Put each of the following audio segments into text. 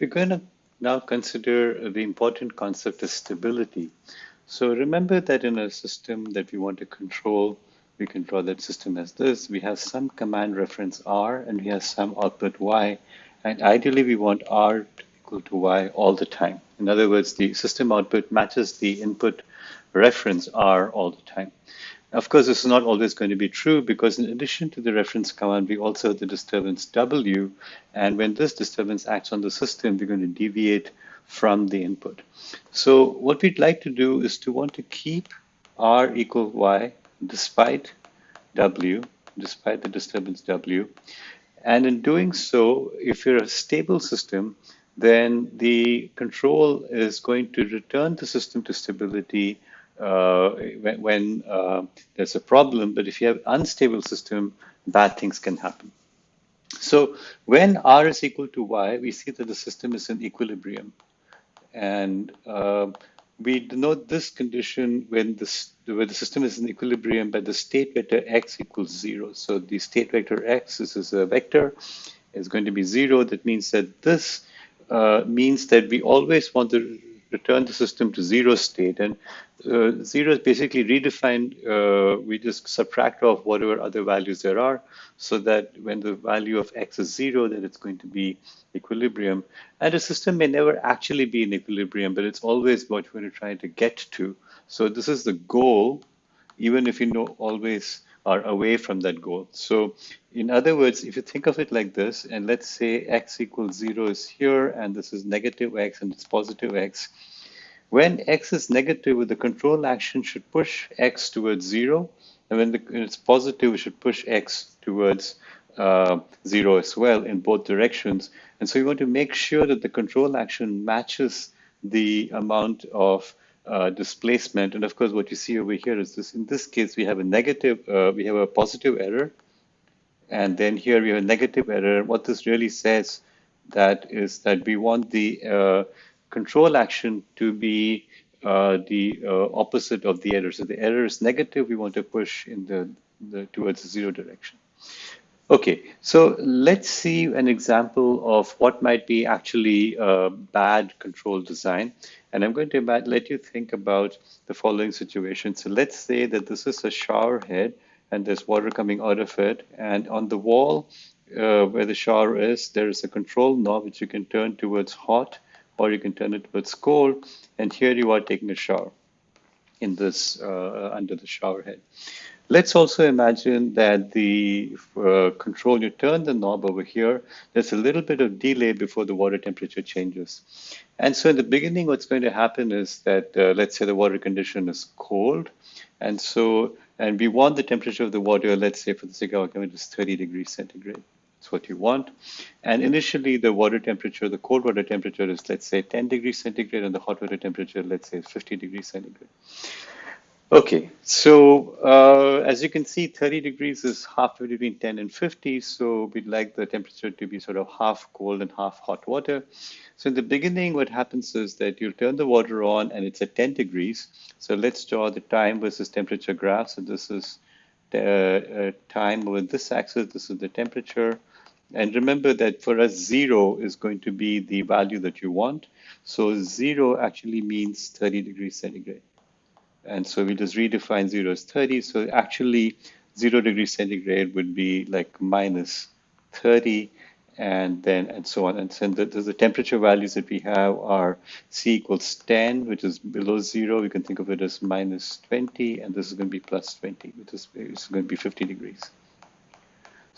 We're going to now consider the important concept of stability. So remember that in a system that we want to control, we can draw that system as this. We have some command reference R and we have some output Y. And ideally we want R to equal to Y all the time. In other words, the system output matches the input reference R all the time. Of course, this is not always going to be true because in addition to the reference command, we also have the disturbance W. And when this disturbance acts on the system, we're going to deviate from the input. So what we'd like to do is to want to keep R equal Y despite W, despite the disturbance W. And in doing so, if you're a stable system, then the control is going to return the system to stability uh, when, uh, there's a problem. But if you have unstable system, bad things can happen. So when R is equal to Y, we see that the system is in equilibrium. And uh, we denote this condition when, when the system is in equilibrium by the state vector x equals zero. So the state vector x, this is a vector, is going to be zero. That means that this uh, means that we always want to return the system to zero state. And uh, zero is basically redefined. Uh, we just subtract off whatever other values there are so that when the value of x is zero, then it's going to be equilibrium. And a system may never actually be in equilibrium, but it's always what we're trying to get to. So this is the goal, even if you know always are away from that goal. So in other words, if you think of it like this, and let's say x equals zero is here, and this is negative x and it's positive x, when x is negative, the control action should push x towards zero, and when, it's positive, we should push x towards uh, zero as well in both directions. And so you want to make sure that the control action matches the amount of uh, displacement. And of course, what you see over here is this. In this case, we have a negative, uh, we have a positive error. And then here we have a negative error. What this really says that is that we want the uh, control action to be uh, the uh, opposite of the error. So the error is negative. We want to push in the, the towards the zero direction. Okay, so let's see an example of what might be actually a bad control design. And I'm going to let you think about the following situation. So let's say that this is a shower head and there's water coming out of it. And on the wall uh, where the shower is, there is a control knob which you can turn towards hot or you can turn it towards cold. And here you are taking a shower in this uh, under the shower head. Let's also imagine that the uh, control, you turn the knob over here, there's a little bit of delay before the water temperature changes. And so in the beginning, what's going to happen is that, uh, let's say the water condition is cold. And so, and we want the temperature of the water, let's say for the sake of argument, is 30 degrees centigrade. That's what you want. And initially, the water temperature, the cold water temperature is, let's say, 10 degrees centigrade, and the hot water temperature, let's say, 50 degrees centigrade. Okay, so uh, as you can see, 30 degrees is halfway between 10 and 50. So we'd like the temperature to be sort of half cold and half hot water. So in the beginning, what happens is that you turn the water on and it's at 10 degrees. So let's draw the time versus temperature graph. So this is the uh, time with this axis. This is the temperature. And remember that for us, zero is going to be the value that you want. So zero actually means 30 degrees centigrade. And so we just redefine 0 as 30. So actually 0 degrees centigrade would be like minus 30 and then and so on. And so the, the temperature values that we have are C equals 10, which is below zero. We can think of it as minus 20, and this is going to be plus 20, which is, is going to be 50 degrees.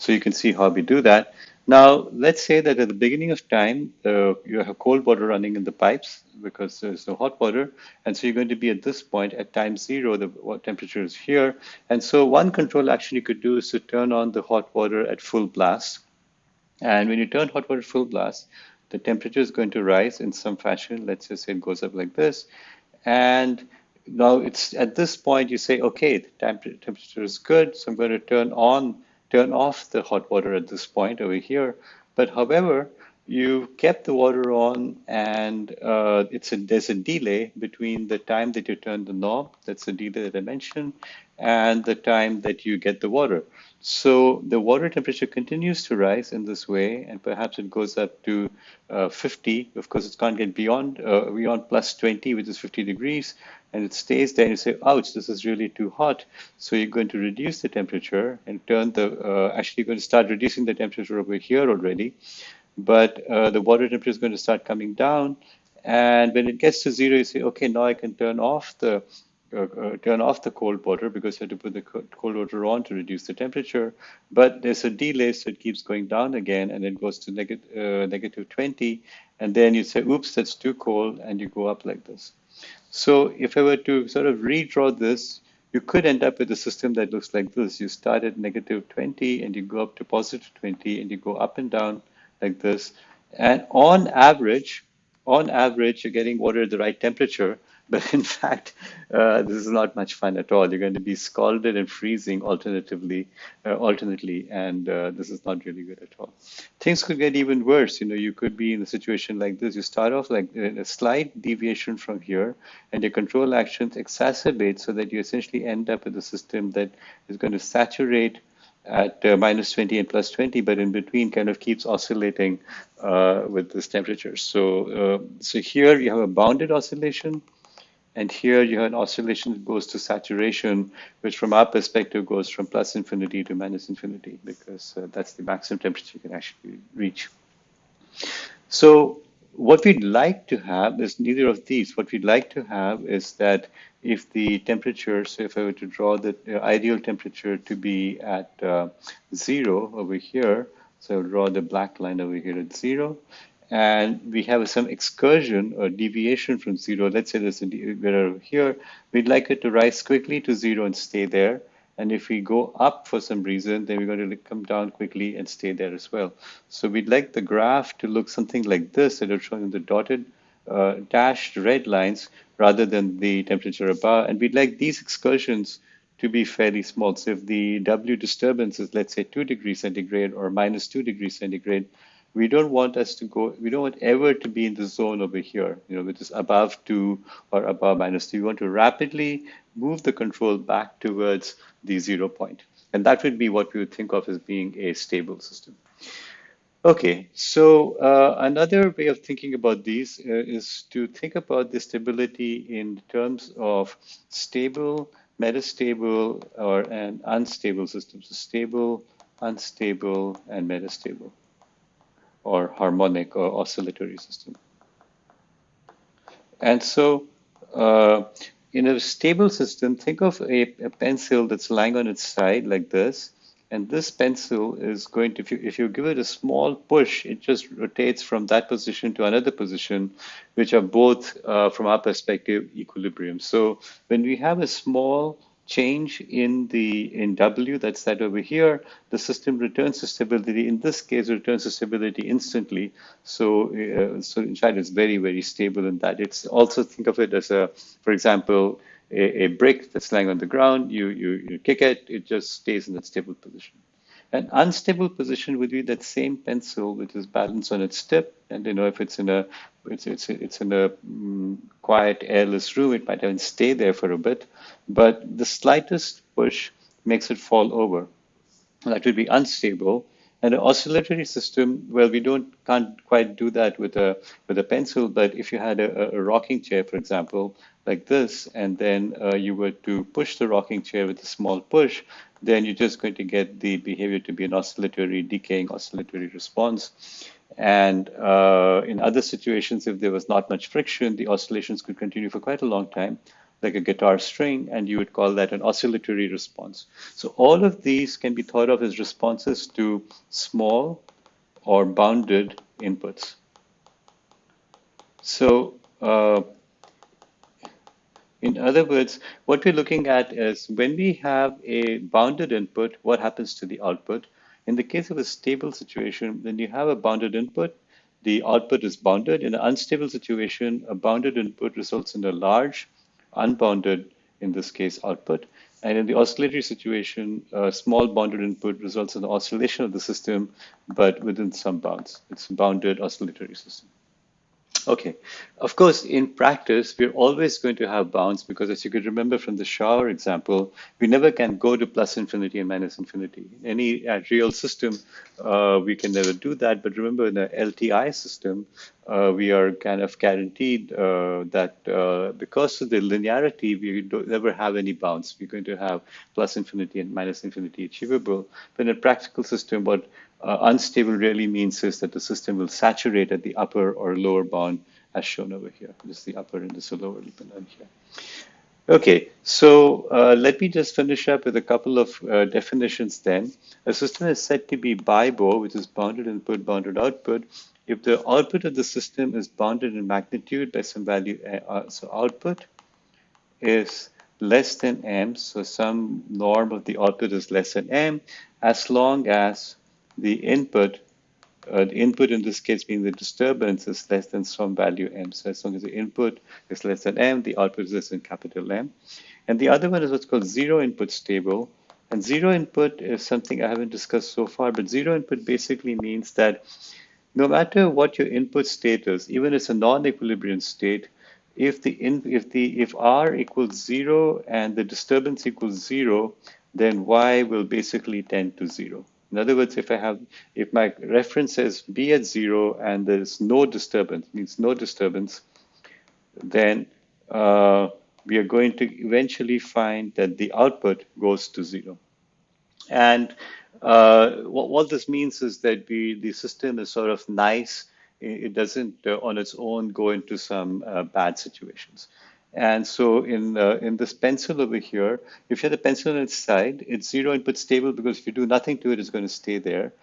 So you can see how we do that. Now, let's say that at the beginning of time, uh, you have cold water running in the pipes because there's no hot water. And so you're going to be at this point at time zero, the temperature is here. And so one control action you could do is to turn on the hot water at full blast. And when you turn hot water full blast, the temperature is going to rise in some fashion. Let's just say it goes up like this. And now it's at this point you say, okay, the temp temperature is good. So I'm going to turn on turn off the hot water at this point over here. But however, you kept the water on and uh, it's a, there's a delay between the time that you turn the knob, that's the delay that I mentioned, and the time that you get the water. So the water temperature continues to rise in this way, and perhaps it goes up to uh, 50. Of course, it can't get beyond uh, beyond plus 20, which is 50 degrees, and it stays there. And you say, "Ouch, this is really too hot." So you're going to reduce the temperature and turn the. Uh, actually, you're going to start reducing the temperature over here already, but uh, the water temperature is going to start coming down. And when it gets to zero, you say, "Okay, now I can turn off the." Uh, uh, turn off the cold water because you have to put the cold water on to reduce the temperature. But there's a delay, so it keeps going down again, and it goes to negative, uh, negative 20. And then you say, oops, that's too cold, and you go up like this. So if I were to sort of redraw this, you could end up with a system that looks like this. You start at negative 20, and you go up to positive 20, and you go up and down like this. And on average, on average, you're getting water at the right temperature, but in fact, uh, this is not much fun at all. You're going to be scalded and freezing alternatively, uh, alternately, and uh, this is not really good at all. Things could get even worse. You know, you could be in a situation like this. You start off like a slight deviation from here, and your control actions exacerbate so that you essentially end up with a system that is going to saturate at uh, minus 20 and plus 20, but in between kind of keeps oscillating uh, with this temperature. So, uh, so here you have a bounded oscillation and here you have an oscillation that goes to saturation, which from our perspective goes from plus infinity to minus infinity, because uh, that's the maximum temperature you can actually reach. So what we'd like to have is neither of these. What we'd like to have is that if the temperature, so if I were to draw the uh, ideal temperature to be at uh, zero over here, so I'll draw the black line over here at zero, and we have some excursion or deviation from zero. Let's say there's a, here, we'd like it to rise quickly to zero and stay there. And if we go up for some reason, then we're going to come down quickly and stay there as well. So we'd like the graph to look something like this that are showing the dotted uh, dashed red lines rather than the temperature above. And we'd like these excursions to be fairly small. So if the W disturbance is, let's say, 2 degrees centigrade or minus 2 degrees centigrade, we don't want us to go, we don't want ever to be in the zone over here, you know, which is above two or above minus two. We want to rapidly move the control back towards the zero point. And that would be what we would think of as being a stable system. Okay, so uh, another way of thinking about these uh, is to think about the stability in terms of stable, metastable, or an unstable systems. So stable, unstable, and metastable or harmonic or oscillatory system. And so uh, in a stable system, think of a, a, pencil that's lying on its side like this. And this pencil is going to, if you, if you give it a small push, it just rotates from that position to another position, which are both, uh, from our perspective, equilibrium. So when we have a small change in the in W, that's that over here, the system returns to stability. In this case, it returns to stability instantly. So, uh, so in fact, it's very, very stable in that. It's also think of it as a, for example, a, a brick that's lying on the ground. You, you you kick it, it just stays in that stable position. An unstable position would be that same pencil which is balanced on its tip. And you know, if it's in a it's it's it's in a um, quiet, airless room, it might even stay there for a bit. But the slightest push makes it fall over. That would be unstable. And an oscillatory system, well, we don't can't quite do that with a with a pencil. But if you had a, a rocking chair, for example, like this, and then uh, you were to push the rocking chair with a small push, then you're just going to get the behavior to be an oscillatory, decaying oscillatory response. And uh, in other situations, if there was not much friction, the oscillations could continue for quite a long time, like a guitar string, and you would call that an oscillatory response. So all of these can be thought of as responses to small or bounded inputs. So uh, in other words, what we're looking at is when we have a bounded input, what happens to the output? In the case of a stable situation, when you have a bounded input, the output is bounded. In an unstable situation, a bounded input results in a large, unbounded, in this case, output. And in the oscillatory situation, a small bounded input results in the oscillation of the system, but within some bounds. It's a bounded oscillatory system. Okay. Of course, in practice, we're always going to have bounds because, as you could remember from the shower example, we never can go to plus infinity and minus infinity. Any uh, real system, uh, we can never do that. But remember, in the LTI system, uh, we are kind of guaranteed uh, that uh, because of the linearity, we don't never have any bounds. We're going to have plus infinity and minus infinity achievable. But in a practical system, what uh, unstable really means is that the system will saturate at the upper or lower bound as shown over here. This is the upper and this is the lower bound here. Okay, so uh, let me just finish up with a couple of uh, definitions then. A system is said to be BIBO, which is bounded input, bounded output, if the output of the system is bounded in magnitude by some value. Uh, so output is less than m, so some norm of the output is less than m, as long as the input, uh, the input in this case being the disturbance is less than some value m. So as long as the input is less than m, the output is less than capital M. And the other one is what's called zero input stable. And zero input is something I haven't discussed so far, but zero input basically means that no matter what your input state is, even if it's a non-equilibrium state, if the in, if the if r equals zero and the disturbance equals zero, then y will basically tend to zero. In other words, if I have, if my reference says b at zero and there's no disturbance, means no disturbance, then uh, we are going to eventually find that the output goes to zero. And uh, what, what, this means is that we, the system is sort of nice. It doesn't uh, on its own go into some uh, bad situations. And so in uh, in this pencil over here, if you have the pencil on its side, it's zero input stable because if you do nothing to it, it's going to stay there.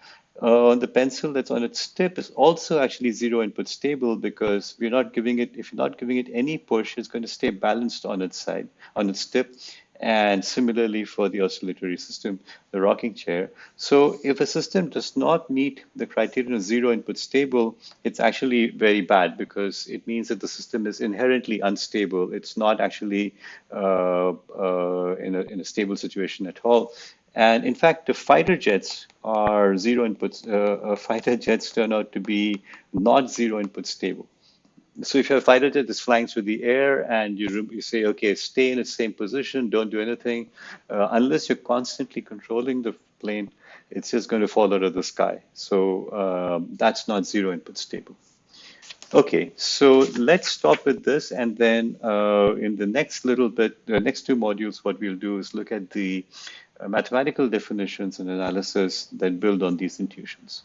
Uh, the pencil that's on its tip is also actually zero input stable because we're not giving it, if you're not giving it any push, it's going to stay balanced on its side, on its tip. And similarly for the oscillatory system, the rocking chair. So if a system does not meet the criterion of zero input stable, it's actually very bad because it means that the system is inherently unstable. It's not actually uh, uh, in, a, in a stable situation at all. And in fact, the fighter jets are zero inputs. Uh, uh fighter jets turn out to be not zero input stable so if you have a fighter jet that's flying through the air and you, you say, okay, stay in its same position, don't do anything, uh, unless you're constantly controlling the plane, it's just going to fall out of the sky. So um, that's not zero input stable. Okay, so let's stop with this, and then uh, in the next little bit, the next two modules, what we'll do is look at the uh, mathematical definitions and analysis that build on these intuitions.